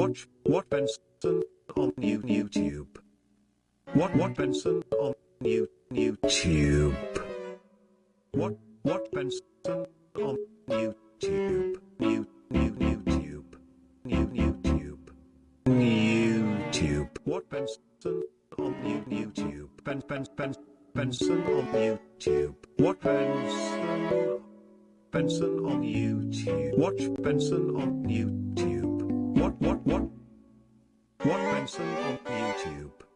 Watch what Benson on you YouTube. What what Benson on you YouTube. What what Benson on YouTube. New new YouTube. New YouTube. YouTube. What Benson on you YouTube. Ben Ben Ben Benson on YouTube. What Benson Benson on YouTube. Watch Benson on YouTube. What? What Benson on YouTube?